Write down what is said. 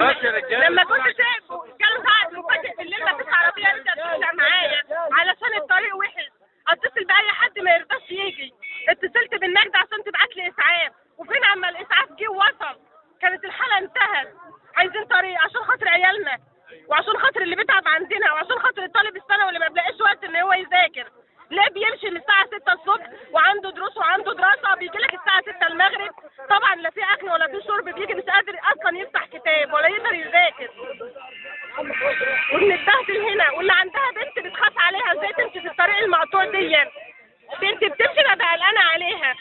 لما كنت سايبه جاله ساعة مفاجئ بالليل ما فيش عربية ترجع معايا. علشان الطريق وحش. اتصل بأي حد ما يرضاش يجي. اتصلت بالنجدة عشان تبعت لي إسعاف. وفين عما الاسعاف جه ووصل كانت الحالة انتهت. عايزين طريق عشان خاطر عيالنا. وعشان خاطر اللي بيتعب عندنا. وعشان خاطر الطالب الثانوي اللي ما بيلاقيش وقت إن هو يذاكر. ليه بيمشي من الساعة 6 الصبح وعنده دروس وعنده دراسة بيجي لك الساعة 6 المغرب؟ طبعا لا في وبنتبهدل هنا واللي عندها بنت بتخاف عليها إزاي تمشي في الطريق المقطوع دي بنت بتمشي ببقى قلقانه عليها.